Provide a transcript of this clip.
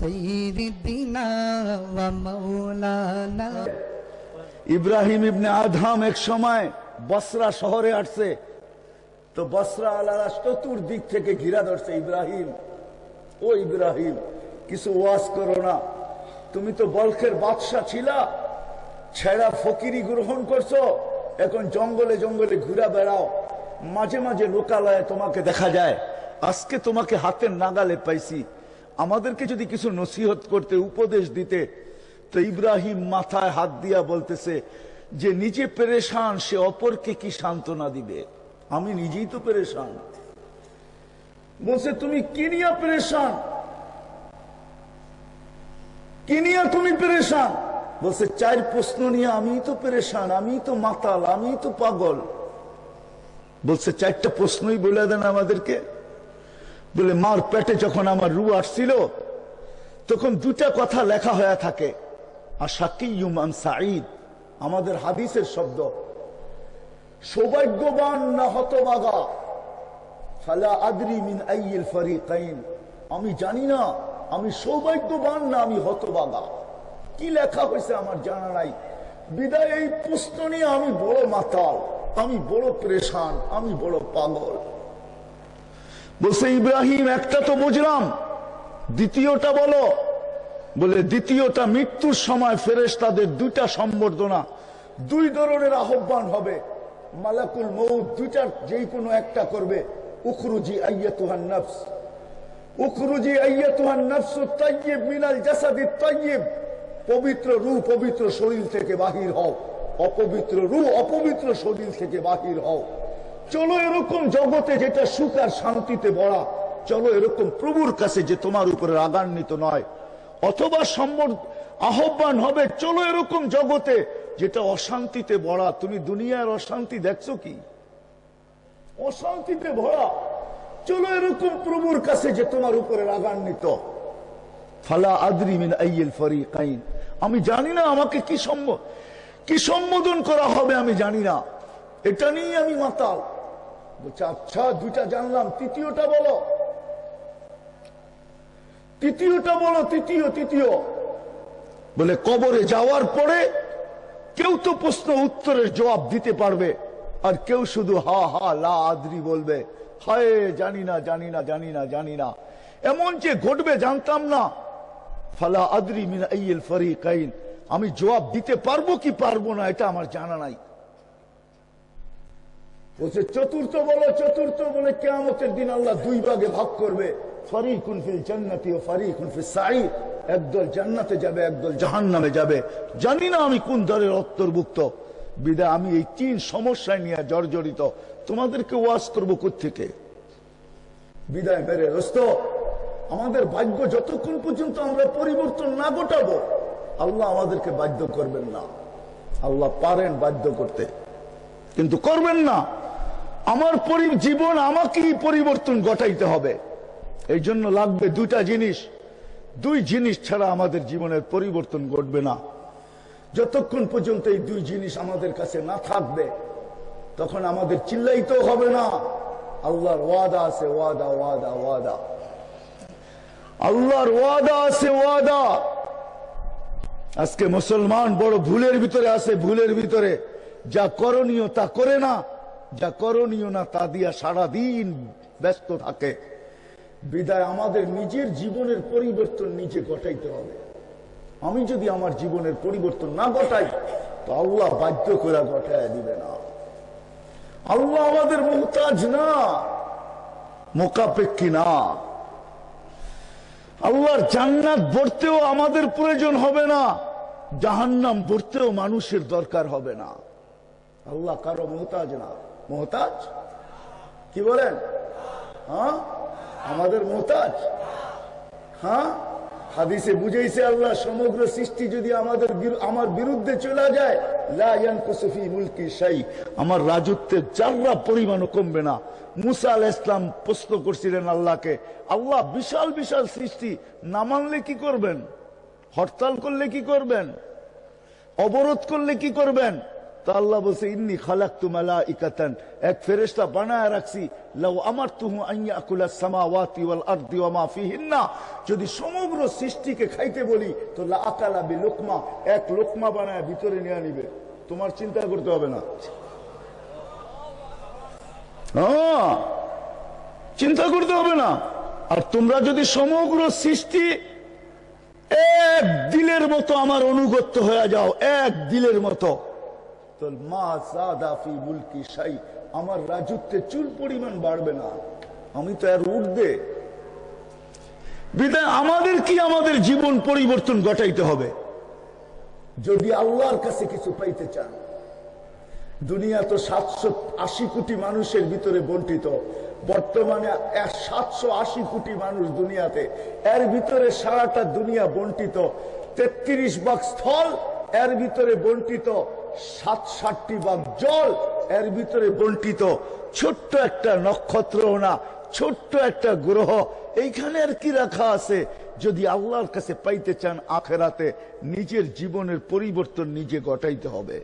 سيدنا ومولانا ইব্রাহিম ইবনে Adham এক সময় বসরা শহরে আসছে তো বসরা আলারা চতুর্দিক থেকে ঘিরা ধরছে ইব্রাহিম ও ইব্রাহিম কিছু ওয়াজ করো না তুমি তো বলখের বাদশাহ ছিলা ছেড়া ফকিরি গ্রহণ করছো এখন জঙ্গলে জঙ্গলে ঘুরা বেড়াও মাঝে মাঝে লোকালয়ে তোমাকে দেখা যায় আজকে তোমাকে হাতের নাগালে পাইছি। আমাদেরকে যদি কিছু নসিহত করতে, উপদেশ দিতে, তো ইব্রাহিম মাথায় হাত দিয়া বলতেছে যে, নিজে পেরেশান, সে অপরকে কি সান্ত্বনা দিবে? আমি নিজেই তো পেরেশান। বলছে, তুমি কি নিয়ে পেরেশান? কি নিয়ে তুমি পেরেশান? বলছে, চার প্রশ্ন নিয়ে আমি তো পেরেশান আমি তো মাতাল আমি তো পাগল। বলছে, চারটা প্রশ্নই বলে দেন আমাদেরকে। বলে, মার পেটে যখন আমার রু আসছিল, তখন দুটা কথা লেখা হয়ে থাকে। আশাকিউমান সাঈদ, আমাদের হাদিসের শব্দ। সৌভাগ্যবান না হতবাগা। ফালা আদরি মিন আইয়িল ফারিকাইন। আমি জানি না, আমি সৌভাগ্যবান না আমি হতবাগা। কি লেখা হয়েছে আমার জানা নাই। বিদায়, এই প্রশ্ন নিয়ে আমি বড় মাতাল, আমি বড় পরেশান, আমি বড় পাগল। বলছে, ইব্রাহিম, একটা তো বুঝলাম। দ্বিতীয়টা বলো। বলে, দ্বিতীয়টা মৃত্যুর সময় ফেরেস তাদের দুইটা সম্বর্ধনা। দুই ধরনের আহ্বান হবে। মালাকুল মৌত দুইটার যেই কোনো একটা করবে। উখরুজি আইয়াতুহান নফস। উখরুজি আইয়াতুহান নফস তাইয়িব মিনাল জাসাদি তাইয়িব পবিত্র রূহ, পবিত্র শরীর থেকে বাহির হও। অপবিত্র রূহ, অপবিত্র শরীর থেকে বাহির হও। চলো এরকম জগতে যেটা সুখ আর শান্তিতে ভরা, চলো এরকম প্রভুর কাছে যে তোমার উপরে রাগান্বিত নয়, অথবা সম্বর, আহ্বান হবে, চলো এরকম জগতে যেটা অশান্তিতে ভরা। তুমি দুনিয়ার অশান্তি দেখছ কি? অশান্তিতে ভরা। চলো এরকম প্রভুর কাছে যে তোমার উপরে রাগান্বিত। ফালা আদরি মিন আইয়িল ফারিকাইন। আমি জানি না আমাকে কি সম্বোধন করা হবে আমি জানি না। এটা নিয়ে আমি মাতাল। বলছে আচ্ছা দুইটা জানলাম, তৃতীয়টা বলো। তৃতীয়টা বলো, তৃতীয় তৃতীয়। বলে, কবরে যাওয়ার পরে কেউ তো প্রশ্ন উত্তরের জবাব দিতে পারবে, আর কেউ শুধু হা হা, লা, আদরি বলবে। হায়, জানি না জানি না জানি না জানি না। এমন যে ঘটবে, জানতাম না। ফালা আদরি মিন আইয়িল ফারিকাইন। আমি জবাব দিতে পারব কি পারব না, এটা আমার জানা নাই। বলছে চতুর্থ বলো, চতুর্থ বলে কেয়ামতের দিন আল্লাহ দুই ভাগে ভাগ করবে। ফারিকুন কুনফিল জান্নাতি ও ফারিকুন কুনফিল সাঈদ। একদল জান্নাতে যাবে, একদল জাহান্নামে যাবে। জানি না আমি কোন দলের অন্তর্ভুক্ত। বিদায় আমি এই তিন সমস্যায় নিয়ে জর্জরিত। তোমাদেরকে ওয়াজ করব থেকে বিদায় মেরে রস্ত আমাদের ভাগ্য যতক্ষণ পর্যন্ত আমরা পরিবর্তন না ঘটাবো, আল্লাহ আমাদেরকে বাধ্য করবেন না। আল্লাহ পারেন বাধ্য করতে, কিন্তু করবেন না। আমার জীবন আমাকেই পরিবর্তন ঘটাইতে হবে। এই জন্য লাগবে দুইটা জিনিস। দুই জিনিস ছাড়া আমাদের জীবনের পরিবর্তন ঘটবে না। যতক্ষণ পর্যন্ত এই দুই জিনিস আমাদের কাছে না থাকবে, তখন আমাদের চিল্লাইতেও হবে না। আল্লাহর ওয়াদা আছে, ওয়াদা ওয়াদা ওয়াদা। আল্লাহর ওয়াদা আছে, ওয়াদা। আজকে মুসলমান বড় ভুলের ভিতরে আছে, ভুলের ভিতরে। যা করণীয় তা করে না। যা করণীয় না তা দিয়া সারাদিন ব্যস্ত থাকে। বিদায় আমাদের নিজের জীবনের পরিবর্তন নিজে ঘটাইতে হবে। আমি যদি আমার জীবনের পরিবর্তন না ঘটাই, তো আল্লাহ বাধ্য করে ঘটায় দিবে না। আল্লাহ আমাদের মোহতাজ না মোকাপেক্ষী না। আল্লাহর জান্নাত ভরতেও আমাদের প্রয়োজন হবে না, জাহান্নাম ভরতেও মানুষের দরকার হবে না। আল্লাহ কারও মোহতাজ না। মোহতাজ? কি বলেন? হ্যাঁ? আমাদের মোহতাজ? হ্যাঁ? হাদিসে বুঝেছে আল্লাহ, সমগ্র সৃষ্টি যদি আমাদের আমার বিরুদ্ধে চলে যায় আমার রাজত্বের চাররা পরিমাণও কমবে না। মুসা আল ইসলাম প্রশ্ন করছিলেন আল্লাহকে, আল্লাহ বিশাল বিশাল সৃষ্টি, না মানলে কি করবেন? হরতাল করলে কি করবেন? অবরোধ করলে কি করবেন? এক বানায় আমার যদি সমগ্র সৃষ্টিকে খাইতে বলি, তো লোকমা, এক লোকমা বানায় ভিতরে নিয়ে নিবে তোমার চিন্তা করতে হবে না। হ্যাঁ চিন্তা করতে হবে না। আর তোমরা যদি সমগ্র সৃষ্টি এক দিলের মতো আমার অনুগত্য হয়ে যাও, এক দিলের মতো। তো মা সাদাফি মুলকি সাই আমার রাজত্বে চুল পরিমাণ বাড়বে না। আমি তো আর উঠবে আমাদের কি আমাদের জীবন পরিবর্তন ঘটাইতে হবে? যদি আল্লাহর কাছে কিছু পাইতে চান। দুনিয়া তো সাতশো আশি কোটি মানুষের ভিতরে বন্টিত। বর্তমানে সাতশো আশি কোটি মানুষ দুনিয়াতে। এর ভিতরে সারাটা দুনিয়া বন্টিত। তেত্রিশ ভাগ স্থল এর ভিতরে বন্টিত। সাত ষাটটি ভাগ জল, এর ভিতরে বন্টিত ছোট্ট একটা নক্ষত্র না, ছোট্ট একটা গ্রহ। এইখানে আর কি রাখা আছে? যদি আল্লাহর কাছে পাইতে চান, আখেরাতে নিজের জীবনের পরিবর্তন নিজে ঘটাইতে হবে।